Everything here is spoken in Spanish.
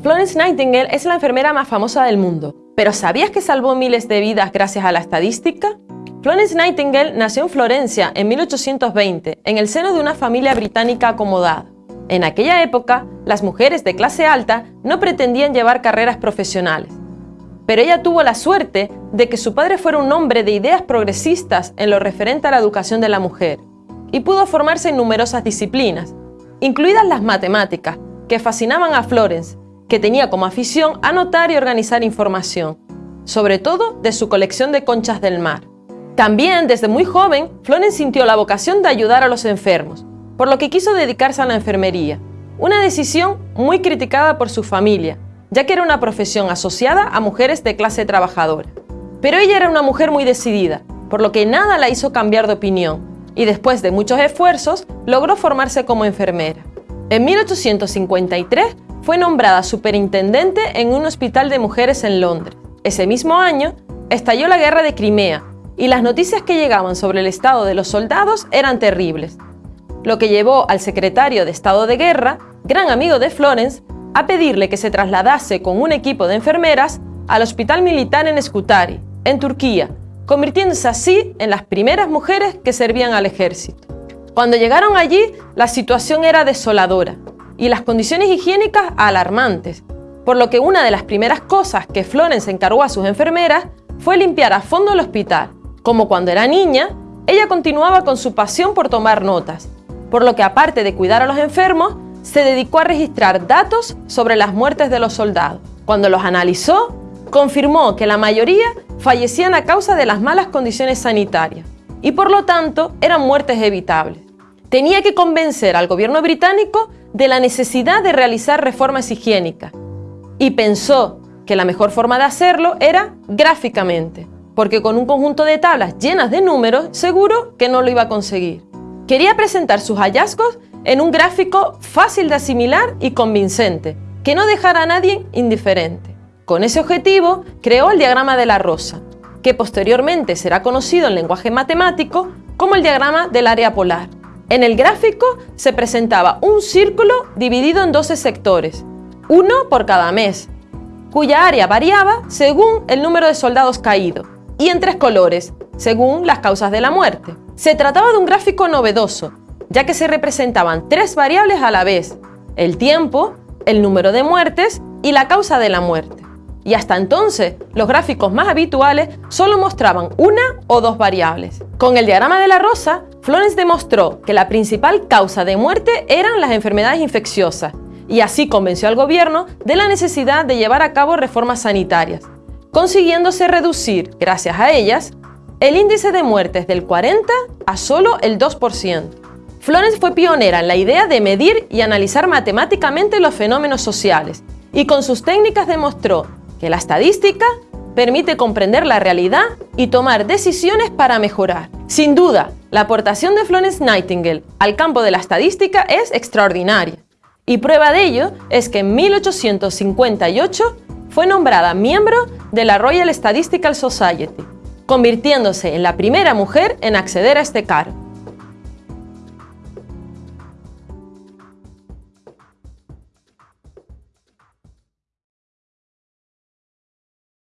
Florence Nightingale es la enfermera más famosa del mundo, pero ¿sabías que salvó miles de vidas gracias a la estadística? Florence Nightingale nació en Florencia en 1820, en el seno de una familia británica acomodada. En aquella época, las mujeres de clase alta no pretendían llevar carreras profesionales. Pero ella tuvo la suerte de que su padre fuera un hombre de ideas progresistas en lo referente a la educación de la mujer, y pudo formarse en numerosas disciplinas, incluidas las matemáticas, que fascinaban a Florence, que tenía como afición anotar y organizar información, sobre todo de su colección de conchas del mar. También, desde muy joven, Florence sintió la vocación de ayudar a los enfermos, por lo que quiso dedicarse a la enfermería, una decisión muy criticada por su familia, ya que era una profesión asociada a mujeres de clase trabajadora. Pero ella era una mujer muy decidida, por lo que nada la hizo cambiar de opinión, y después de muchos esfuerzos, logró formarse como enfermera. En 1853 fue nombrada superintendente en un hospital de mujeres en Londres. Ese mismo año estalló la guerra de Crimea y las noticias que llegaban sobre el estado de los soldados eran terribles, lo que llevó al secretario de Estado de Guerra, gran amigo de Florence, a pedirle que se trasladase con un equipo de enfermeras al hospital militar en Scutari, en Turquía, convirtiéndose así en las primeras mujeres que servían al ejército. Cuando llegaron allí, la situación era desoladora y las condiciones higiénicas alarmantes, por lo que una de las primeras cosas que Florence encargó a sus enfermeras fue limpiar a fondo el hospital. Como cuando era niña, ella continuaba con su pasión por tomar notas, por lo que aparte de cuidar a los enfermos, se dedicó a registrar datos sobre las muertes de los soldados. Cuando los analizó, confirmó que la mayoría fallecían a causa de las malas condiciones sanitarias y por lo tanto eran muertes evitables. Tenía que convencer al gobierno británico de la necesidad de realizar reformas higiénicas y pensó que la mejor forma de hacerlo era gráficamente, porque con un conjunto de tablas llenas de números seguro que no lo iba a conseguir. Quería presentar sus hallazgos en un gráfico fácil de asimilar y convincente, que no dejara a nadie indiferente. Con ese objetivo, creó el diagrama de la rosa, que posteriormente será conocido en lenguaje matemático como el diagrama del área polar. En el gráfico se presentaba un círculo dividido en 12 sectores, uno por cada mes, cuya área variaba según el número de soldados caídos, y en tres colores, según las causas de la muerte. Se trataba de un gráfico novedoso, ya que se representaban tres variables a la vez, el tiempo, el número de muertes y la causa de la muerte. Y hasta entonces, los gráficos más habituales solo mostraban una o dos variables. Con el diagrama de la rosa, Florence demostró que la principal causa de muerte eran las enfermedades infecciosas y así convenció al gobierno de la necesidad de llevar a cabo reformas sanitarias, consiguiéndose reducir, gracias a ellas, el índice de muertes del 40 a solo el 2%. Florence fue pionera en la idea de medir y analizar matemáticamente los fenómenos sociales y con sus técnicas demostró que la estadística permite comprender la realidad y tomar decisiones para mejorar. Sin duda, la aportación de Florence Nightingale al campo de la estadística es extraordinaria. Y prueba de ello es que en 1858 fue nombrada miembro de la Royal Statistical Society, convirtiéndose en la primera mujer en acceder a este cargo.